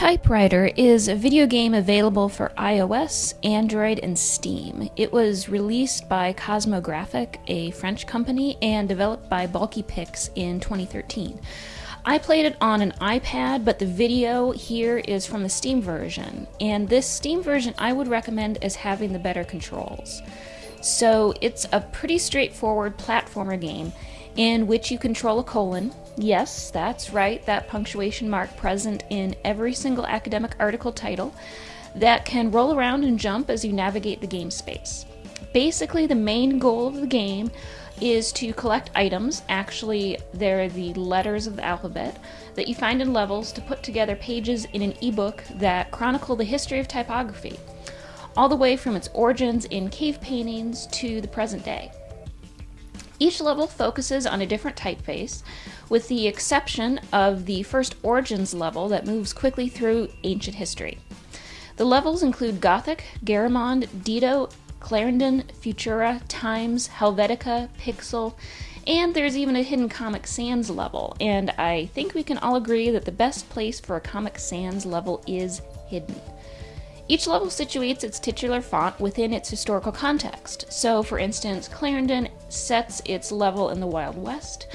Type:Rider is a video game available for iOS, Android, and Steam. It was released by Cosmografik, a French company, and developed by BulkyPix in 2013. I played it on an iPad, but the video here is from the Steam version, and this Steam version I would recommend as having the better controls. So it's a pretty straightforward platformer game in which you control a colon. Yes, that's right, that punctuation mark present in every single academic article title that can roll around and jump as you navigate the game space. Basically, the main goal of the game is to collect items, actually, they're the letters of the alphabet, that you find in levels to put together pages in an ebook that chronicle the history of typography, all the way from its origins in cave paintings to the present day. Each level focuses on a different typeface, with the exception of the first Origins level that moves quickly through ancient history. The levels include Gothic, Garamond, Dido, Clarendon, Futura, Times, Helvetica, Pixel, and there's even a hidden Comic Sans level, and I think we can all agree that the best place for a Comic Sans level is hidden. Each level situates its titular font within its historical context. So, for instance, Clarendon sets its level in the Wild West,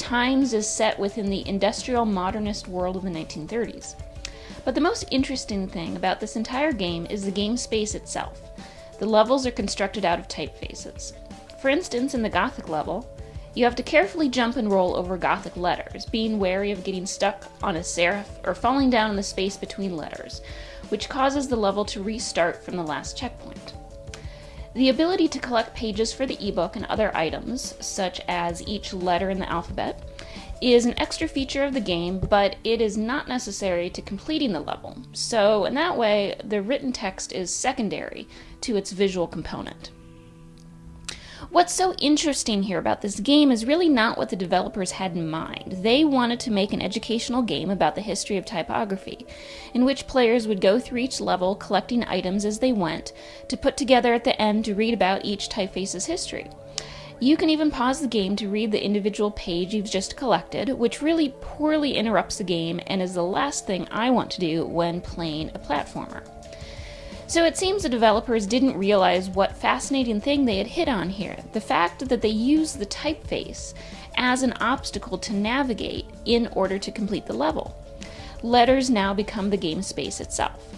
Times is set within the industrial modernist world of the 1930s. But the most interesting thing about this entire game is the game space itself. The levels are constructed out of typefaces. For instance, in the Gothic level, you have to carefully jump and roll over Gothic letters, being wary of getting stuck on a serif or falling down in the space between letters, which causes the level to restart from the last checkpoint. The ability to collect pages for the ebook and other items, such as each letter in the alphabet, is an extra feature of the game, but it is not necessary to completing the level. So, in that way, the written text is secondary to its visual component. What's so interesting here about this game is really not what the developers had in mind. They wanted to make an educational game about the history of typography, in which players would go through each level collecting items as they went, to put together at the end to read about each typeface's history. You can even pause the game to read the individual page you've just collected, which really poorly interrupts the game and is the last thing I want to do when playing a platformer. So it seems the developers didn't realize what fascinating thing they had hit on here the fact that they use the typeface as an obstacle to navigate in order to complete the level. Letters now become the game space itself.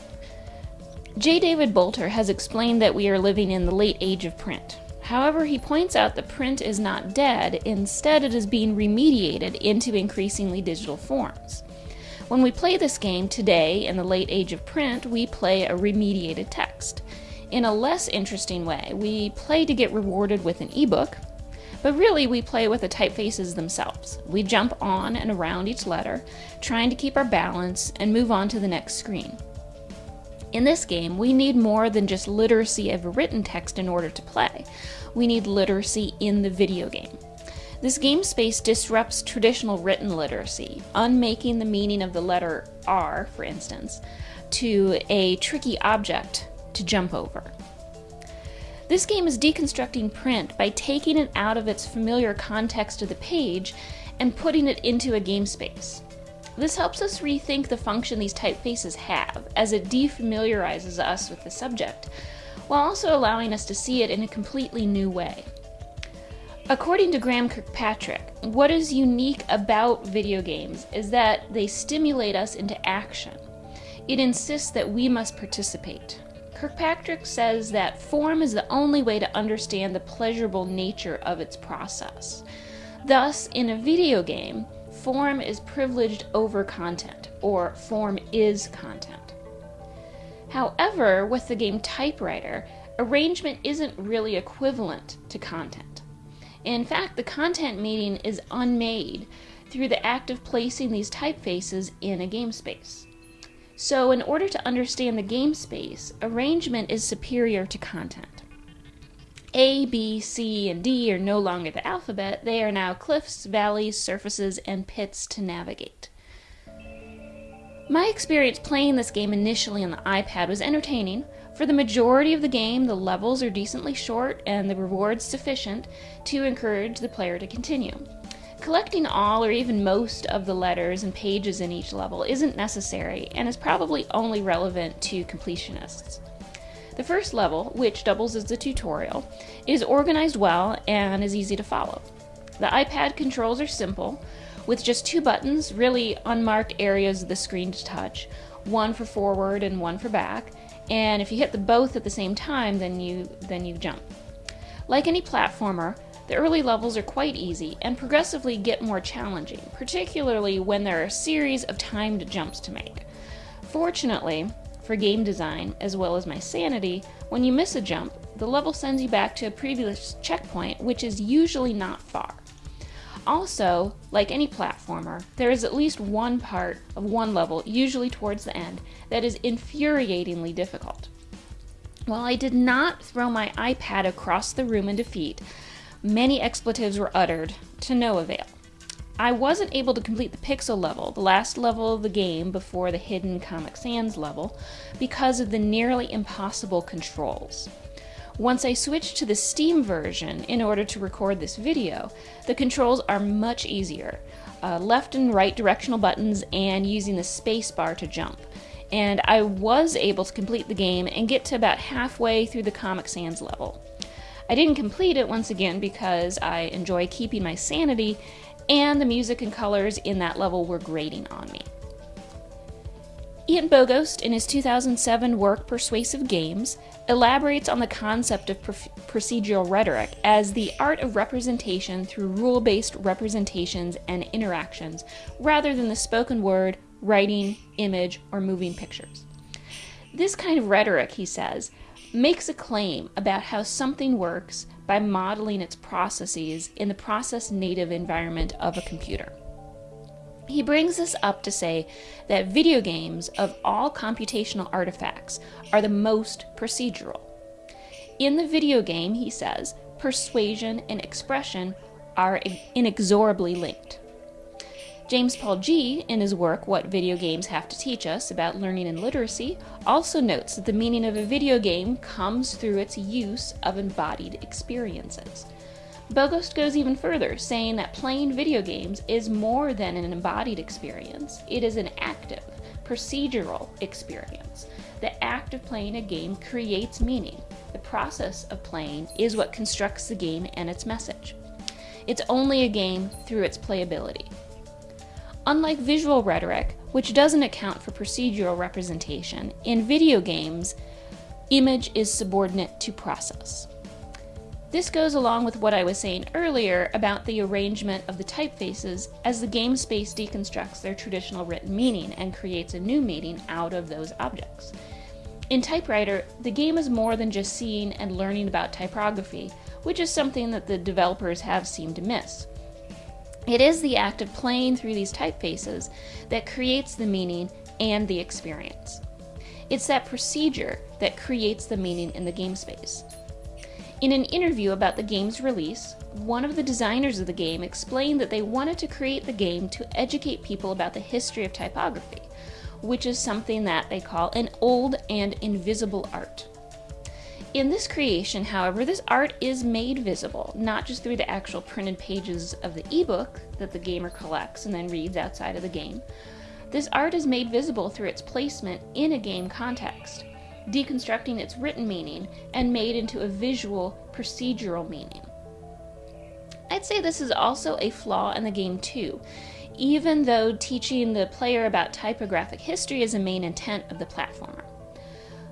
J. David Bolter has explained that we are living in the late age of print. However, he points out that print is not dead, instead, it is being remediated into increasingly digital forms. When we play this game today in the late age of print, we play a remediated text. In a less interesting way, we play to get rewarded with an ebook, but really we play with the typefaces themselves. We jump on and around each letter, trying to keep our balance and move on to the next screen. In this game, we need more than just literacy of written text in order to play. We need literacy in the video game. This game space disrupts traditional written literacy, unmaking the meaning of the letter R, for instance, to a tricky object to jump over. This game is deconstructing print by taking it out of its familiar context of the page and putting it into a game space. This helps us rethink the function these typefaces have, as it defamiliarizes us with the subject, while also allowing us to see it in a completely new way. According to Graeme Kirkpatrick, what is unique about video games is that they stimulate us into action. It insists that we must participate. Kirkpatrick says that form is the only way to understand the pleasurable nature of its process. Thus, in a video game, form is privileged over content, or form is content. However, with the game Type:Rider, arrangement isn't really equivalent to content. In fact, the content meaning is unmade through the act of placing these typefaces in a game space. So, in order to understand the game space, arrangement is superior to content. A, B, C, and D are no longer the alphabet, they are now cliffs, valleys, surfaces, and pits to navigate. My experience playing this game initially on the iPad was entertaining, for the majority of the game, the levels are decently short and the rewards sufficient to encourage the player to continue. Collecting all or even most of the letters and pages in each level isn't necessary and is probably only relevant to completionists. The first level, which doubles as the tutorial, is organized well and is easy to follow. The iPad controls are simple, with just two buttons, really unmarked areas of the screen to touch, one for forward and one for back, and if you hit the both at the same time, then you then you jump. Like any platformer, the early levels are quite easy and progressively get more challenging, particularly when there are a series of timed jumps to make. Fortunately, for game design, as well as my sanity, when you miss a jump, the level sends you back to a previous checkpoint, which is usually not far. Also, like any platformer, there is at least one part of one level, usually towards the end, that is infuriatingly difficult. While I did not throw my iPad across the room in defeat, many expletives were uttered to no avail. I wasn't able to complete the Pixel level, the last level of the game before the hidden Comic Sans level, because of the nearly impossible controls. Once I switched to the Steam version in order to record this video, the controls are much easier. Uh, left and right directional buttons and using the spacebar to jump. And I was able to complete the game and get to about halfway through the Comic Sans level. I didn't complete it once again because I enjoy keeping my sanity and the music and colors in that level were grating on me. Ian Bogost, in his 2007 work Persuasive Games, elaborates on the concept of procedural rhetoric as the art of representation through rule based representations and interactions, rather than the spoken word, writing, image, or moving pictures. This kind of rhetoric, he says, makes a claim about how something works by modeling its processes in the process native environment of a computer. He brings this up to say that video games of all computational artifacts are the most procedural. In the video game, he says, persuasion and expression are inexorably linked. James Paul Gee, in his work What Video Games Have to Teach Us about Learning and Literacy, also notes that the meaning of a video game comes through its use of embodied experiences. Bogost goes even further, saying that playing video games is more than an embodied experience, it is an active, procedural experience. The act of playing a game creates meaning. The process of playing is what constructs the game and its message. It's only a game through its playability. Unlike visual rhetoric, which doesn't account for procedural representation, in video games, image is subordinate to process. This goes along with what I was saying earlier about the arrangement of the typefaces as the game space deconstructs their traditional written meaning and creates a new meaning out of those objects. In Type:Rider, the game is more than just seeing and learning about typography, which is something that the developers have seemed to miss. It is the act of playing through these typefaces that creates the meaning and the experience. It's that procedure that creates the meaning in the game space. In an interview about the game's release, one of the designers of the game explained that they wanted to create the game to educate people about the history of typography, which is something that they call an old and invisible art. In this creation, however, this art is made visible, not just through the actual printed pages of the ebook that the gamer collects and then reads outside of the game. This art is made visible through its placement in a game context deconstructing its written meaning and made into a visual, procedural meaning. I'd say this is also a flaw in the game too, even though teaching the player about typographic history is a main intent of the platformer.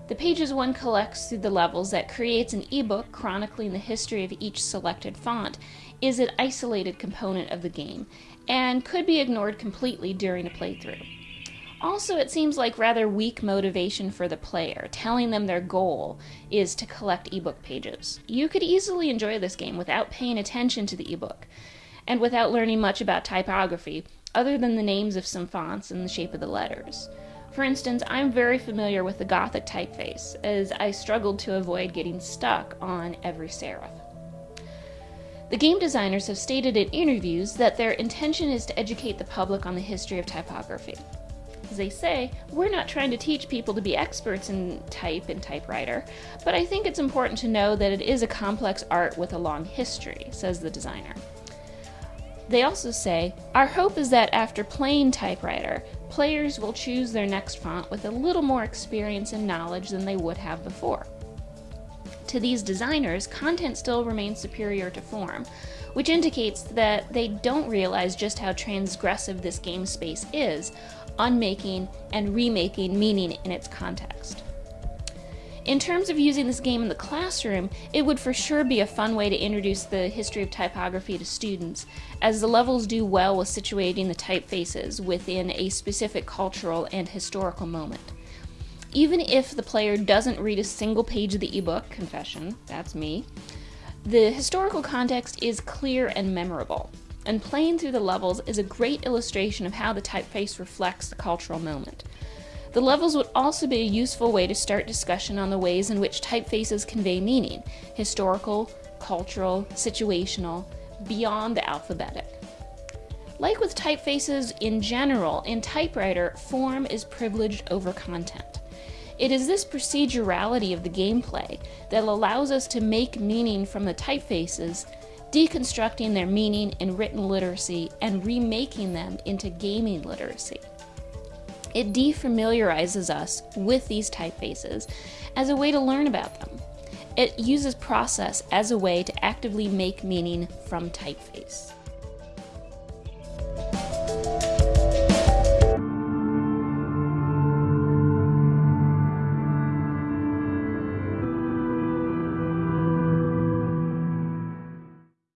The pages one collects through the levels that creates an ebook chronicling the history of each selected font is an isolated component of the game and could be ignored completely during a playthrough. Also, it seems like rather weak motivation for the player, telling them their goal is to collect ebook pages. You could easily enjoy this game without paying attention to the ebook, and without learning much about typography, other than the names of some fonts and the shape of the letters. For instance, I'm very familiar with the Gothic typeface, as I struggled to avoid getting stuck on every serif. The game designers have stated in interviews that their intention is to educate the public on the history of typography as they say, we're not trying to teach people to be experts in type and Type:Rider, but I think it's important to know that it is a complex art with a long history, says the designer. They also say, Our hope is that after playing Type:Rider, players will choose their next font with a little more experience and knowledge than they would have before. To these designers, content still remains superior to form, which indicates that they don't realize just how transgressive this game space is, on making and remaking meaning in its context. In terms of using this game in the classroom, it would for sure be a fun way to introduce the history of typography to students, as the levels do well with situating the typefaces within a specific cultural and historical moment. Even if the player doesn't read a single page of the ebook, confession, that's me, the historical context is clear and memorable, and playing through the levels is a great illustration of how the typeface reflects the cultural moment. The levels would also be a useful way to start discussion on the ways in which typefaces convey meaning historical, cultural, situational, beyond the alphabetic. Like with typefaces in general, in Type:Rider, form is privileged over content. It is this procedurality of the gameplay that allows us to make meaning from the typefaces, deconstructing their meaning in written literacy and remaking them into gaming literacy. It defamiliarizes us with these typefaces as a way to learn about them. It uses process as a way to actively make meaning from typeface.